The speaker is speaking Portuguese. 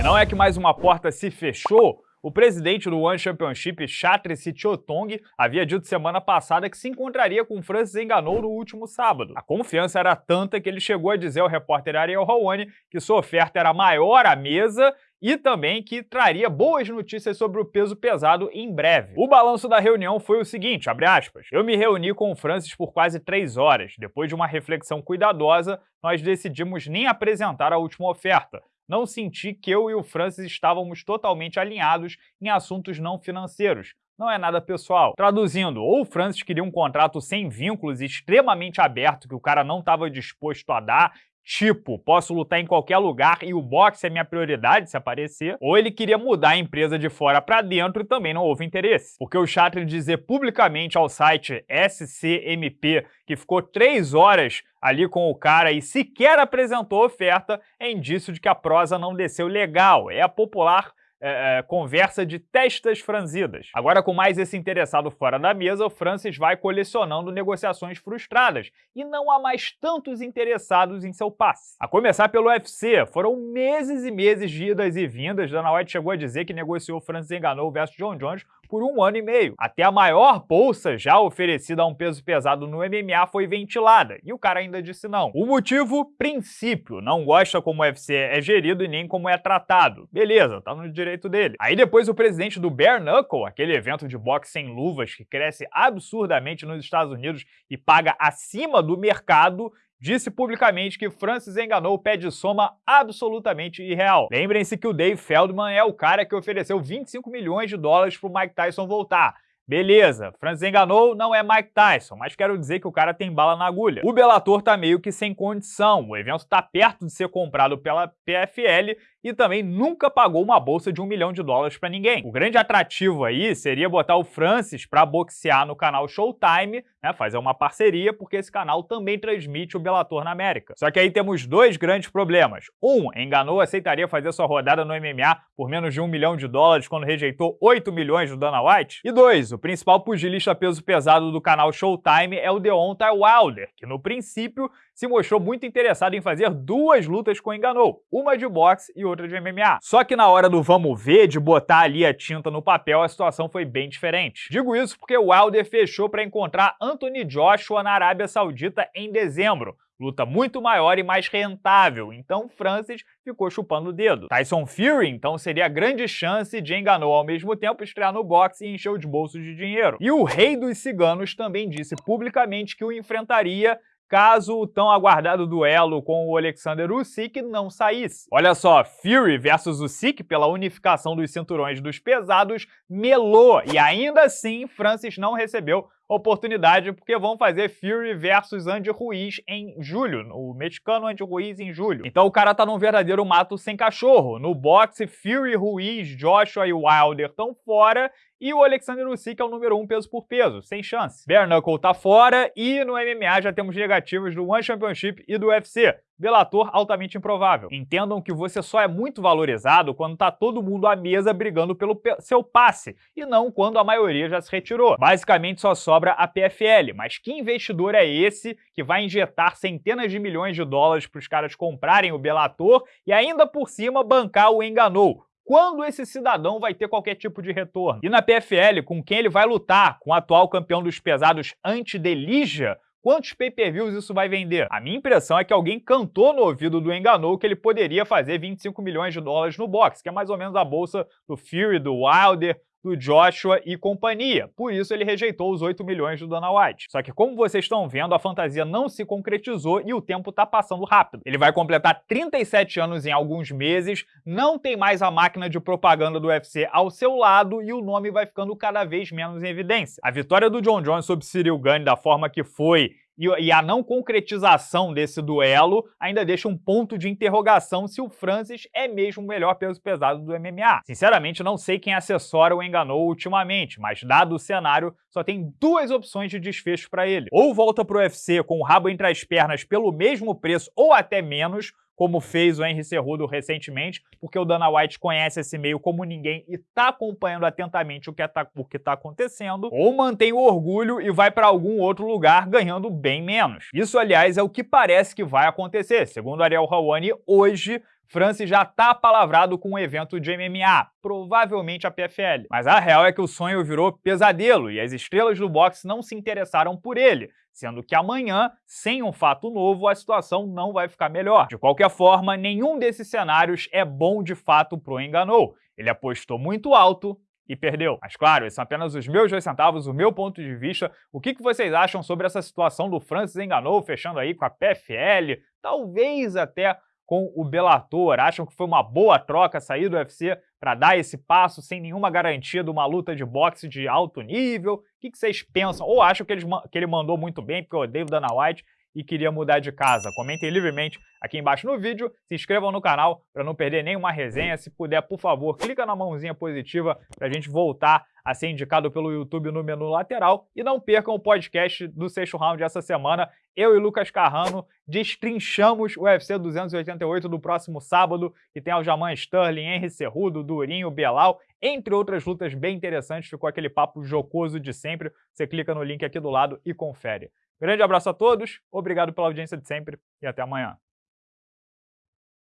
E não é que mais uma porta se fechou? O presidente do One Championship, Chatri Sityodtong, havia dito semana passada que se encontraria com Francis Enganou no último sábado. A confiança era tanta que ele chegou a dizer ao repórter Ariel Hawani que sua oferta era maior à mesa e também que traria boas notícias sobre o peso pesado em breve. O balanço da reunião foi o seguinte, aspas, eu me reuni com o Francis por quase três horas. Depois de uma reflexão cuidadosa, nós decidimos nem apresentar a última oferta não senti que eu e o Francis estávamos totalmente alinhados em assuntos não financeiros. Não é nada pessoal. Traduzindo, ou o Francis queria um contrato sem vínculos e extremamente aberto que o cara não estava disposto a dar, Tipo, posso lutar em qualquer lugar e o boxe é minha prioridade se aparecer, ou ele queria mudar a empresa de fora para dentro e também não houve interesse. Porque o Chatri dizer publicamente ao site SCMP que ficou três horas ali com o cara e sequer apresentou oferta é indício de que a prosa não desceu legal. É a popular é, é, conversa de testas franzidas. Agora, com mais esse interessado fora da mesa, o Francis vai colecionando negociações frustradas e não há mais tantos interessados em seu passe. A começar pelo UFC, foram meses e meses de idas e vindas. Dana White chegou a dizer que negociou Francis Enganou versus John Jones por um ano e meio. Até a maior bolsa já oferecida a um peso pesado no MMA foi ventilada, e o cara ainda disse não. O motivo? Princípio. Não gosta como o UFC é gerido e nem como é tratado. Beleza, tá no direito dele. Aí depois o presidente do Bare Knuckle, aquele evento de boxe sem luvas que cresce absurdamente nos Estados Unidos e paga acima do mercado, disse publicamente que Francis enganou o pé de soma absolutamente irreal. Lembrem-se que o Dave Feldman é o cara que ofereceu 25 milhões de dólares para o Mike Tyson voltar. Beleza, Francis enganou, não é Mike Tyson, mas quero dizer que o cara tem bala na agulha. O Bellator tá meio que sem condição, o evento tá perto de ser comprado pela PFL e também nunca pagou uma bolsa de um milhão de dólares para ninguém. O grande atrativo aí seria botar o Francis para boxear no canal Showtime, né, fazer uma parceria, porque esse canal também transmite o Bellator na América. Só que aí temos dois grandes problemas. Um, Enganou aceitaria fazer sua rodada no MMA por menos de um milhão de dólares quando rejeitou 8 milhões do Dana White. E dois, o principal pugilista peso pesado do canal Showtime é o Deontay Wilder, que no princípio se mostrou muito interessado em fazer duas lutas com Enganou, uma de boxe e outra de MMA. Só que na hora do vamos ver, de botar ali a tinta no papel, a situação foi bem diferente. Digo isso porque o Wilder fechou para encontrar Anthony Joshua na Arábia Saudita em dezembro, luta muito maior e mais rentável, então Francis ficou chupando o dedo. Tyson Fury, então, seria a grande chance de enganou ao mesmo tempo estrear no boxe e encher os bolsos de dinheiro. E o rei dos ciganos também disse publicamente que o enfrentaria caso o tão aguardado duelo com o Alexander Usyk não saísse. Olha só, Fury versus Usyk pela unificação dos cinturões dos pesados melou e ainda assim Francis não recebeu oportunidade porque vão fazer Fury versus Andy Ruiz em julho, o mexicano Andy Ruiz em julho. Então o cara tá num verdadeiro mato sem cachorro. No boxe, Fury, Ruiz, Joshua e Wilder estão fora e o Alexander Usyk é o número 1 um peso por peso, sem chance. Bare Knuckle tá fora e no MMA já temos negativos do One Championship e do UFC. Bellator altamente improvável. Entendam que você só é muito valorizado quando tá todo mundo à mesa brigando pelo seu passe, e não quando a maioria já se retirou. Basicamente só sobra a PFL, mas que investidor é esse que vai injetar centenas de milhões de dólares para os caras comprarem o Bellator e ainda por cima bancar o Enganou? quando esse cidadão vai ter qualquer tipo de retorno. E na PFL, com quem ele vai lutar? Com o atual campeão dos pesados Anti-Delija? Quantos pay-per-views isso vai vender? A minha impressão é que alguém cantou no ouvido do Enganou que ele poderia fazer 25 milhões de dólares no boxe, que é mais ou menos a bolsa do Fury, do Wilder, do Joshua e companhia. Por isso ele rejeitou os 8 milhões do Dana White. Só que como vocês estão vendo, a fantasia não se concretizou e o tempo tá passando rápido. Ele vai completar 37 anos em alguns meses, não tem mais a máquina de propaganda do UFC ao seu lado e o nome vai ficando cada vez menos em evidência. A vitória do John Jones sobre Cyril Gane da forma que foi e, a não concretização desse duelo ainda deixa um ponto de interrogação se o Francis é mesmo o melhor peso pesado do MMA. Sinceramente, não sei quem assessora o enganou ultimamente, mas dado o cenário, só tem duas opções de desfecho para ele. Ou volta pro UFC com o rabo entre as pernas pelo mesmo preço ou até menos, como fez o Henry Cerrudo recentemente, porque o Dana White conhece esse meio como ninguém e está acompanhando atentamente o que está tá acontecendo, ou mantém o orgulho e vai para algum outro lugar ganhando bem menos. Isso, aliás, é o que parece que vai acontecer. Segundo Ariel Hawani, hoje Francis já tá palavrado com um evento de MMA, provavelmente a PFL. Mas a real é que o sonho virou pesadelo e as estrelas do boxe não se interessaram por ele, sendo que amanhã, sem um fato novo, a situação não vai ficar melhor. De qualquer forma, nenhum desses cenários é bom de fato pro Enganou. Ele apostou muito alto e perdeu. Mas claro, esses são apenas os meus dois centavos, o meu ponto de vista. O que, que vocês acham sobre essa situação do Francis Enganou fechando aí com a PFL, talvez até com o Bellator? Acham que foi uma boa troca sair do UFC para dar esse passo sem nenhuma garantia de uma luta de boxe de alto nível? O que, vocês pensam? Ou acham que ele, que ele mandou muito bem, porque eu odeio o Dana White e queria mudar de casa. Comentem livremente aqui embaixo no vídeo, se inscrevam no canal para não perder nenhuma resenha. Se puder, por favor, clica na mãozinha positiva para a gente voltar a ser indicado pelo YouTube no menu lateral. E não percam o podcast do sexto round essa semana. Eu e Lucas Carrano destrinchamos o UFC 288 do próximo sábado, que tem Aljamain Sterling, Henry Cerrudo, Durinho, Belal, entre outras lutas bem interessantes. Ficou aquele papo jocoso de sempre. Você clica no link aqui do lado e confere. Grande abraço a todos, obrigado pela audiência de sempre e até amanhã.